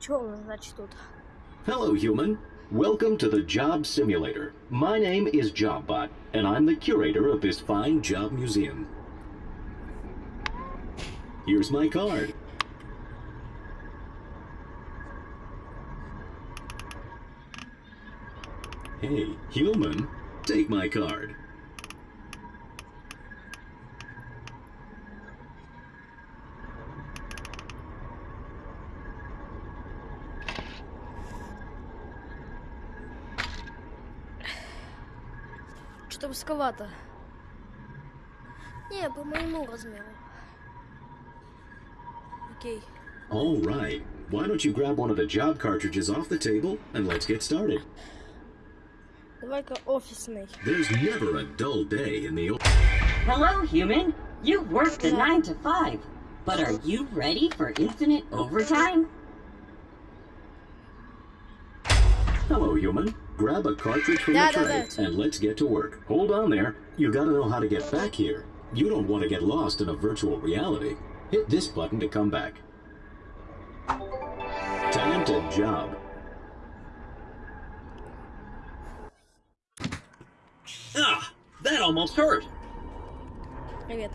Что у нас, значит, тут? Hello, human. Welcome to the Job Simulator. My name is JobBot, and I'm the curator of this fine job museum. Here's my card. Hey, human, take my card. Что-то высоковато. Не, по моему размеру. Окей. All right. Why don't you grab one of the job cartridges off the table and let's get started? Давай-ка офисный. There's never a dull day in the. o- Hello, human. You worked a 9 to 5. But are you ready for infinite overtime? human. Grab a cartridge from yeah, the tray and let's get to work. Hold on there. You gotta know how to get back here. You don't want to get lost in a virtual reality. Hit this button to come back. Time to job. Ah, that almost hurt.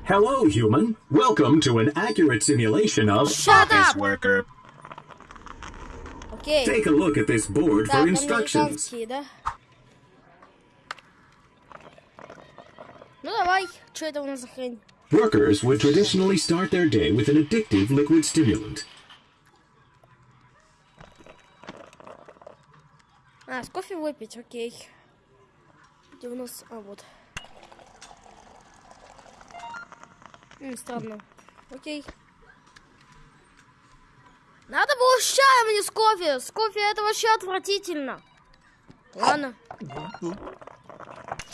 Hello, human. Welcome to an accurate simulation of Shut office up. worker Окей. Take a look at this board Так, for instructions. американские, да? Ну давай, что это у нас за хрень? Workers would traditionally start their day with an addictive liquid stimulant. А, с кофе выпить, окей. Где у нас... А, вот. М, странно. Окей. Надо было с чаем, а не с кофе. С кофе это вообще отвратительно. Ладно.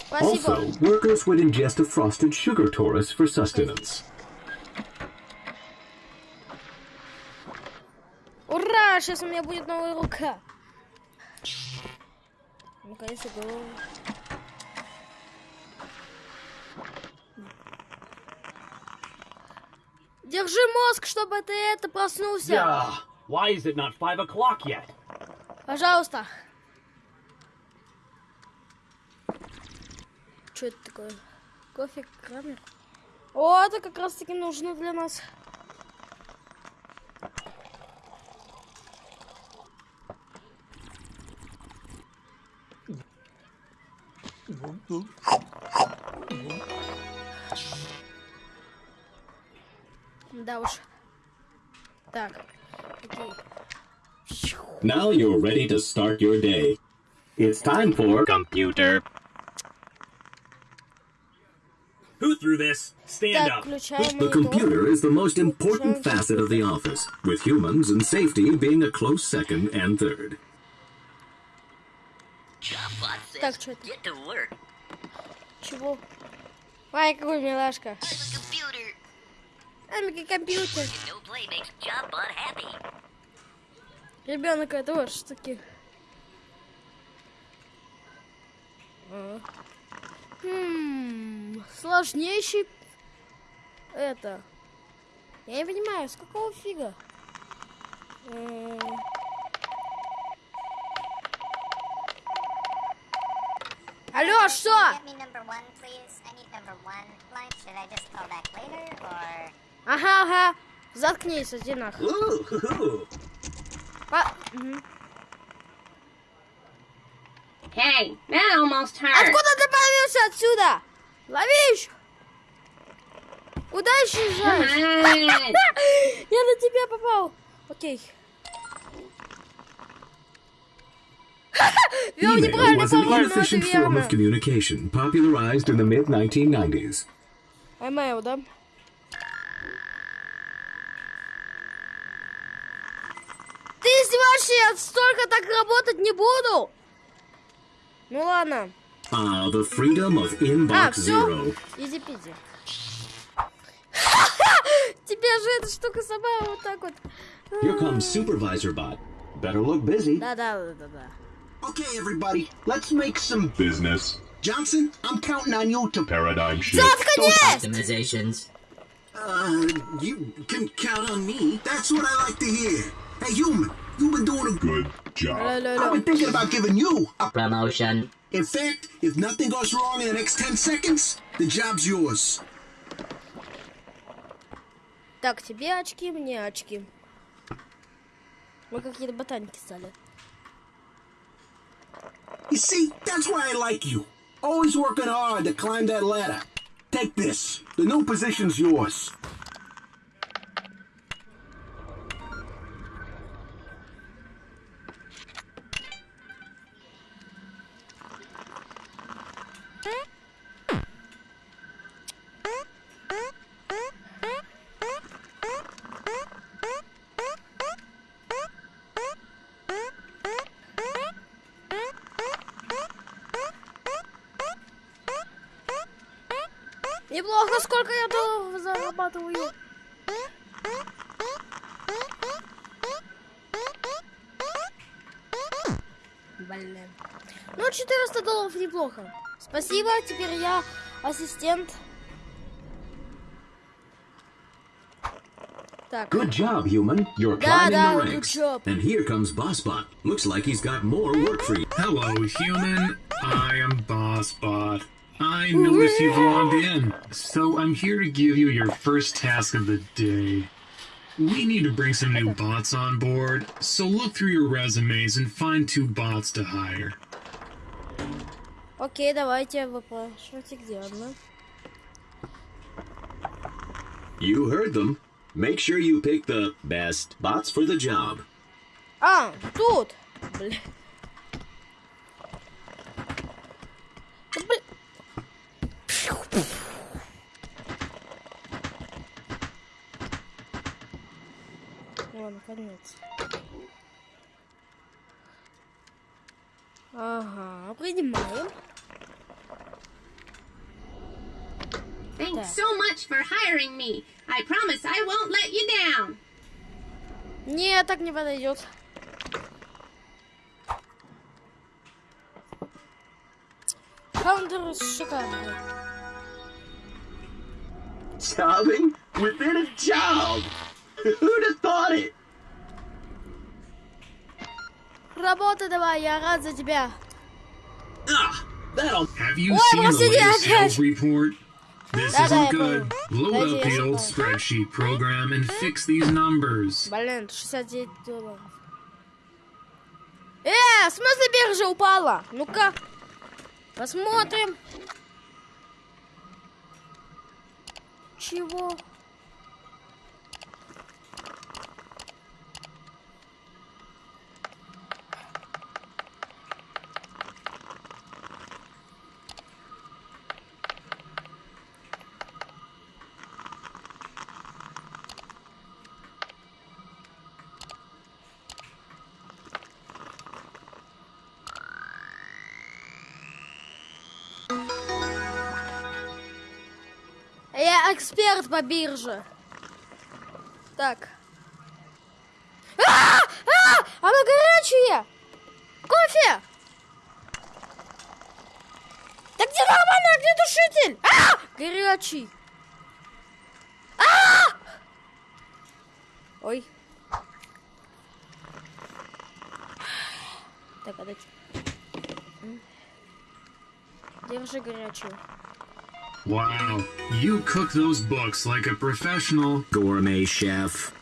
Спасибо. Also, workers would ingest a frosted sugar torus for sustenance. Ура! Сейчас у меня будет новая рука. Наконец-то голову. Держи мозг, чтобы ты это проснулся. Yeah. Why is it not five o'clock yet? Пожалуйста. Что это такое? Кофе Крамер? О, это как раз таки нужно для нас. Да уж. Так. Окей. Now you're ready to start your day. It's time for Computer. Who threw this? Stand Так, up. включаем The монитор. computer is the most important facet of the office, with humans and safety being a close second and third. JobBot says Так, что это? get to work. Чего? Ай, какой милашка. Амики компьютер. Ребенок это вот штуки. А. Хм, сложнейший это. Я не понимаю, с какого фига? Алло, что? Ага, ага. Заткнись, иди нахуй. По... Угу. Hey, almost hurt. Откуда ты появился отсюда? Ловишь? Куда исчезаешь? Я на тебя попал. Окей. Email was an inefficient form of communication popularized in the mid-1990s. Email, да? Издеваешься? Я столько так работать не буду. Ну ладно. Ah, the freedom of А, Inbox все? Zero. Изи-пизи. Тебе же эта штука сама вот так вот. Here comes Supervisor Bot. Better look busy. Да-да-да-да. Okay, everybody, let's make some business. Johnson, I'm counting on you to paradigm shift. Optimizations. Uh, you can count on me. That's what I like to hear. Hey, human, You've been doing a good job. Ля-ля-ля. I've been thinking about giving you a Promotion. In fact, if nothing goes wrong in the next 10 seconds, the job's yours. Так, тебе очки, мне очки. Мы какие-то ботаники стали. You see, that's why I like you. Always working hard to climb that ladder. Take this. The new position's yours. Блин. Ну, 400 долларов неплохо. Спасибо, теперь я ассистент. Так. Good job, human. You're Да, climbing да, the good ranks. job. And here comes Bossbot. Looks like he's got more work for you. Hello, human. I am BossBot. I noticed you've logged in, so I'm here to give you your first task of the day. We need to bring some new bots on board, so look through your resumes and find two bots to hire. Окей, давайте выпрашивайте, где она. You heard them. Make sure you pick the best bots for the job. А, тут. Блин. Да блин. Ладно, конец. Ага, принимаем. Thanks so much for hiring me. I promise I won't let you down. Нет, так не подойдет. Каунтер шикарный. Jobbing within a job. Работай давай, я рад за тебя. That'll. Have you Ой, seen the простите, latest опять. sales report? This Да-да, я isn't good. понял. Load Дайте up я the old запомню. spreadsheet program and fix these numbers. Блин, 69 долларов. Э, в смысле биржа упала? Ну-ка, посмотрим. Чего? Эксперт по бирже. Так. А! А! Оно горячее! Кофе! Да где нормально, а где душитель? А! Горячий. А! Ой. Так, а дайте. М. Держи горячую. Wow, you cook those books like a professional. Gourmet chef.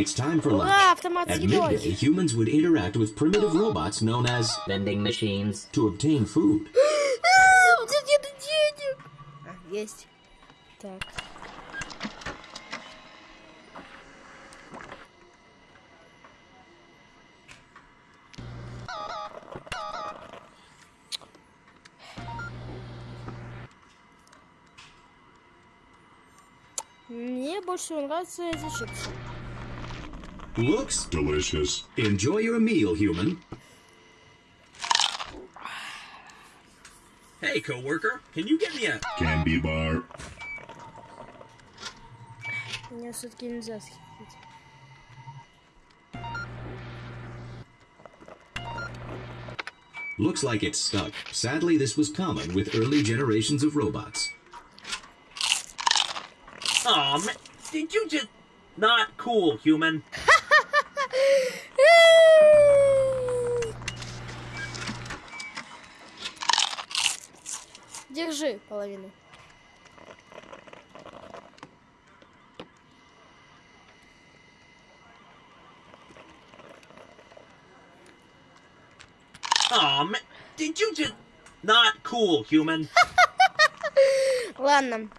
It's time for Ура, lunch. автомат с At едой. midday, humans would interact with primitive robots known as Vending machines. to obtain food. А, у тебя нет денег. А, есть. Так. Мне больше всего нравятся эти чипсы. Looks Delicious. Enjoy your meal, human. Hey, coworker, can you get me a? Candy bar. Меня все-таки нельзя схитрить. Looks like it's stuck. Sadly, this was common with early generations of robots. Aw, man, did you just? Not cool, human. Держи половину. Aw, man, did you just? Not cool, human. Ладно.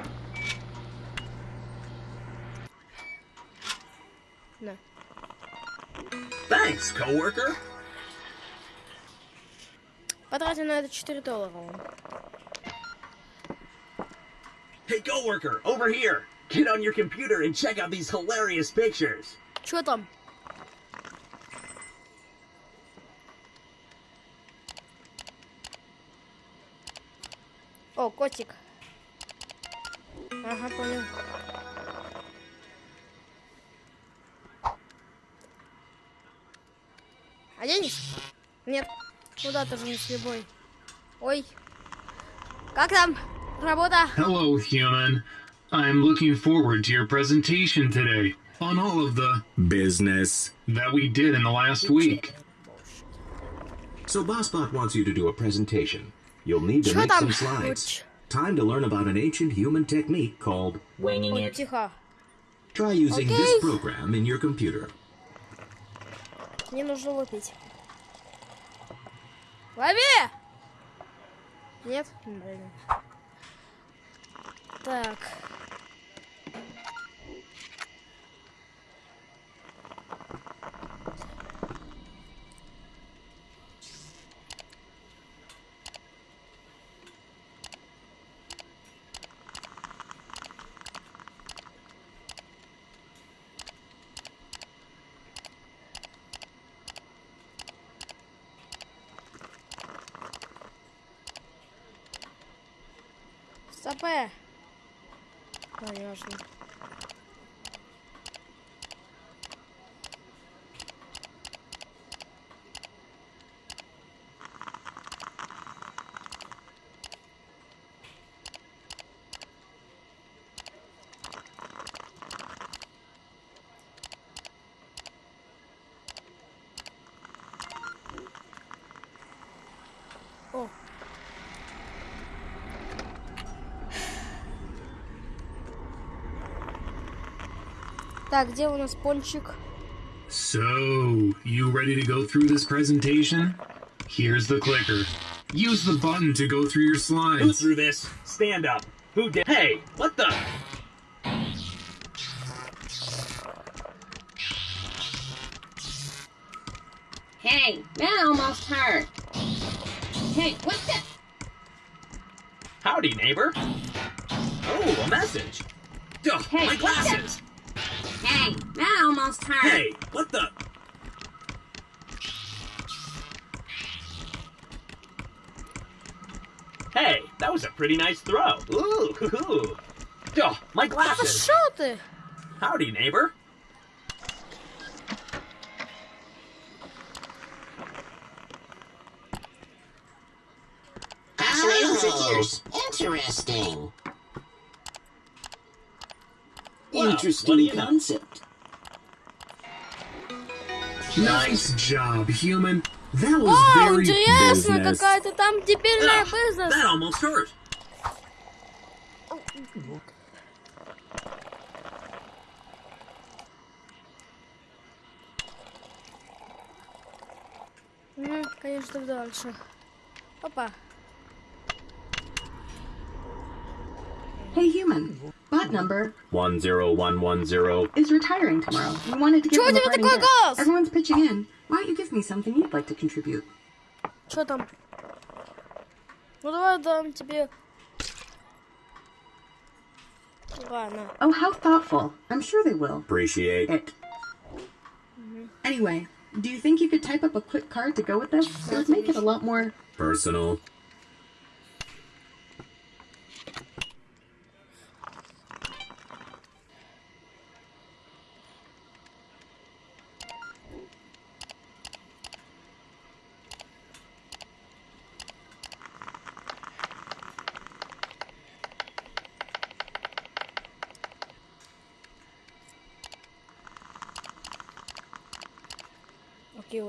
На. Thanks, coworker. Потратим на это 4 доллара. Hey, coworker, over here. Get on your computer and check out these hilarious pictures. Чё там? О, котик. Ага, понял. Оденешь? Нет. Куда-то же не с любой. Ой. Как там? Работа? Hello, human. I'm looking forward to your presentation today on all of the Business. that we did in the last week. So BossBot wants you to do a presentation. You'll need to Чё make там? some slides. Уч. Time to learn about an ancient human technique called Winging Ой, it. тихо. try using Okay. this program in your computer. Мне нужно лупить. Лови! Нет? Блин. Так. Стопэ. Конечно. Так, где у нас пончик? So, you ready to go through this presentation? Here's the clicker. Use the button to go through your Who slides. threw this? Stand up. Who did? Hey, what the? Hey, that almost hurt. Hey, what the? Howdy, neighbor. Oh, a message. Ugh, Hey, my what the- glasses. Hey, that almost hurt. Hey, what the? Hey, that was a pretty nice throw. Ooh, hoo -hoo. Oh, my glasses. Shoulder. Howdy, neighbor. Fascinating. Oh. Interesting what do you know? concept. Nice job, human. That was Вау, very интересно, business. какая-то там дебильная Ugh, бизнес. that almost hurt. Ну, конечно, дальше. Опа. Hey, human. Bot number 10110. is retiring tomorrow. We wanted to give Чё у him a тебя parting такой gift. голос? Everyone's pitching in. Why don't you give me something you'd like to contribute? Что там? Ну давай дам тебе. Ладно. Oh, how thoughtful. I'm sure they will. Appreciate. It. Anyway, do you think you could type up a quick card to go with this? It would make it a lot more. Personal.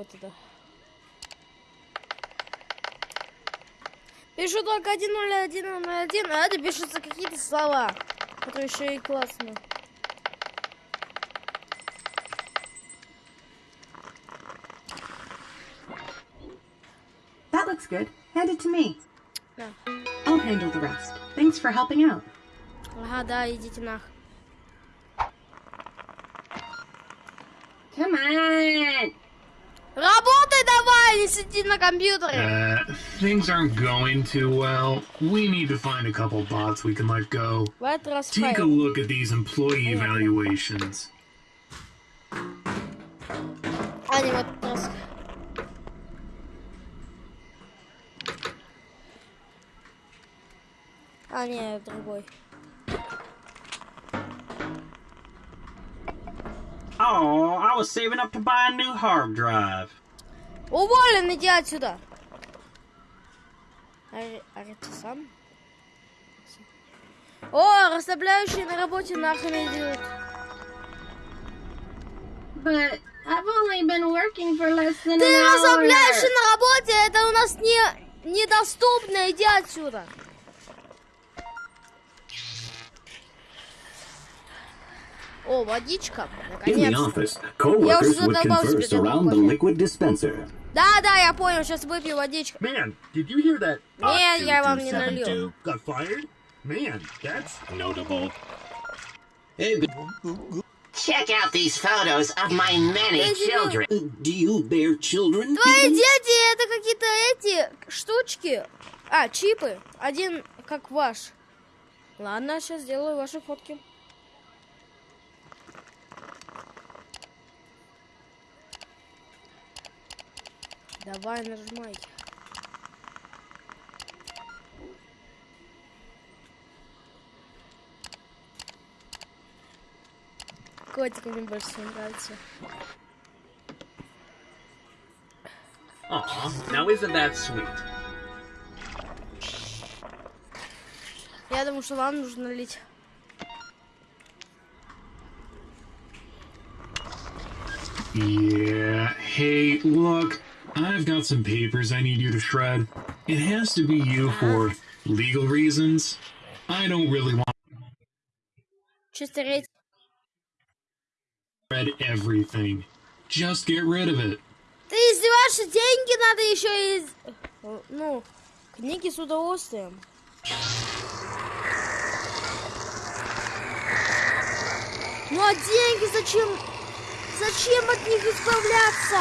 Вот это. Пишу только 10101, а это пишутся какие-то слова, которые еще и классно. That looks good. Hand it to me. Да. I'll handle the rest. Thanks for helping out. Ага, да, идите нах. давай, не сиди на компьютере. Uh, things aren't going too well. We need to find a couple bots we can let go. В этот раз Take a файл. look at these employee evaluations. А, не, в этот раз. А, не, другой. Oh, I was saving up to buy a new hard drive. Уволен, иди отсюда. Ари- Аритисан? О, расслабляющие на работе нахрен идут. But I've only been working for less than Ты расслабляешься на работе, это у нас не недоступно, иди отсюда. О, водичка, наконец. Я уже задолбался Да, да, я понял, сейчас выпью водичку. Man, did you hear that? Не, я вам не. 272 got fired? Man, that's notable. Check out these photos of my many children. Do you bear children? Твои дети это какие-то эти штучки. А, чипы. Один как ваш. Ладно, сейчас сделаю ваши фотки. Давай, нажимайте. Котик мне больше всего нравится. Aw, now isn't that sweet? Я думаю, что вам нужно лить. Yeah. Hey, look, I've got some papers I need you to shred. It has to be you for legal reasons. I don't really want Чисто рейд. to shred everything. Just get rid of it. Ты издеваешься, деньги надо еще из... Э, Ну, книги с удовольствием. Ну а деньги зачем? Зачем от них избавляться?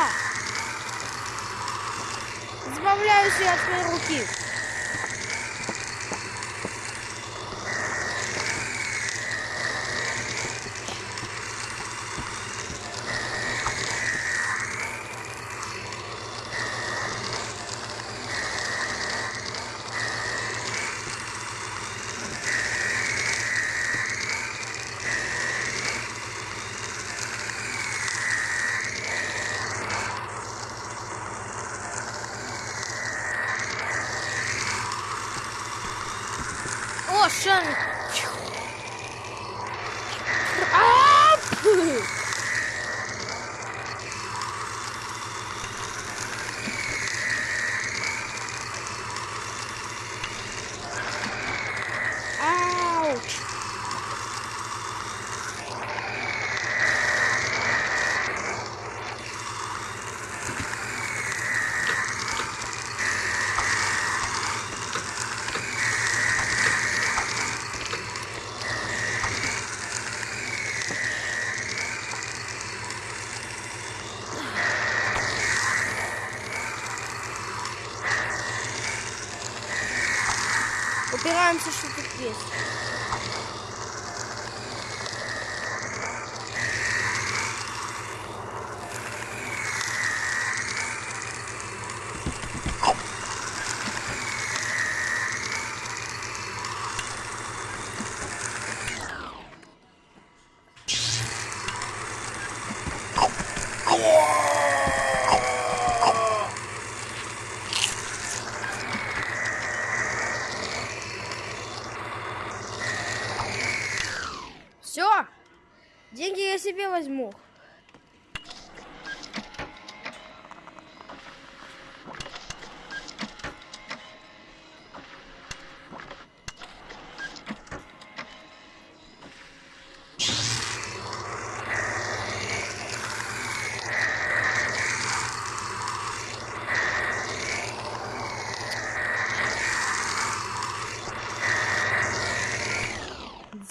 Избавляюсь я от твоей руки.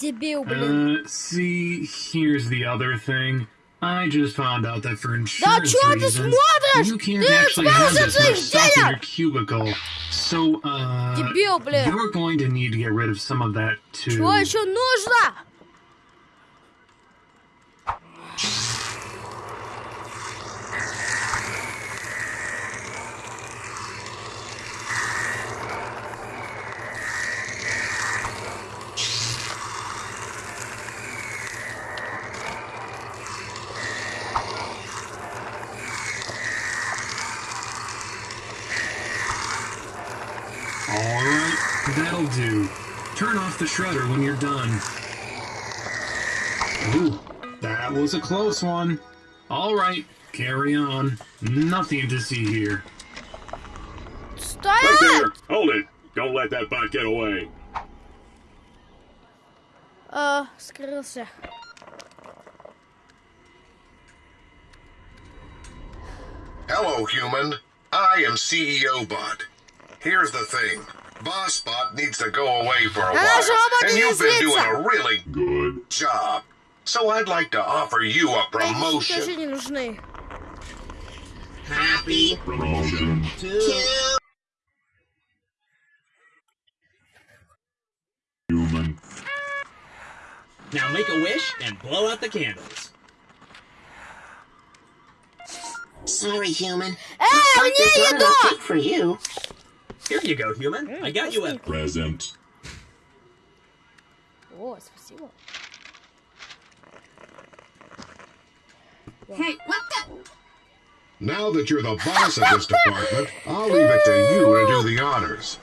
Дебил, блин. Uh, see, here's the other thing. I just found out that for Да insurance чё ты reasons, смотришь? you can't Ты actually have избавься от this своих much stuff in your денег! cubicle. So, uh, Дебил, блин. you're going to need to get rid of some of that too. Чего еще нужно? the shredder when you're done. Ooh, that was a close one. Alright, carry on. Nothing to see here. Стоять! Right there! Hold it! Don't let that bot get away. А, скрылся. Hello, human. I am CEO Bot. Here's the thing. Boss Bot needs to go away for a while, and you've been doing a really good job. So I'd like to offer you a promotion. Happy promotion to human. Now make a wish and blow out the candles. Sorry, human. Hey, Looks like there's not cake for you. Here you go, human. I got you a Present. О, спасибо. Hey, what the? Now that you're the boss of this department, I'll leave it to you to do the honors.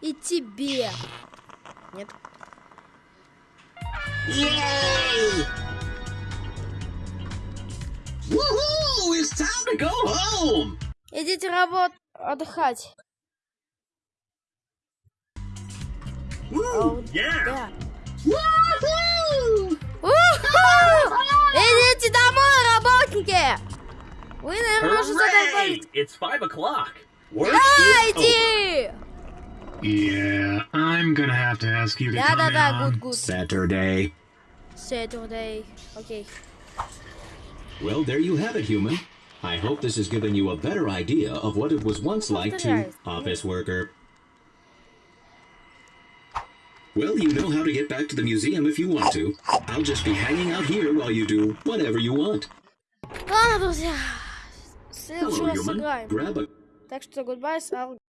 И тебе. Нет. Yay! Woohoo! It's time to go home! Идите работ... отдыхать. Woo! Yeah! Идите домой, работники! Вы, наверное, уже Hooray! задолбались. It's five o'clock. Work Да, is over. иди! Yeah, I'm gonna have to ask you to Да, come да, да, good, good. Saturday. Saturday. Окей. Well, there you have it, human. I hope this has given you a better idea of what it was once like to Повторяй. office worker. Well, you know how to get back to the museum if you want to. I'll just be hanging out here while you do whatever you want. Ладно, друзья. В следующий Hello, раз human. сыграем. Grab a Так что, goodbye, Сал.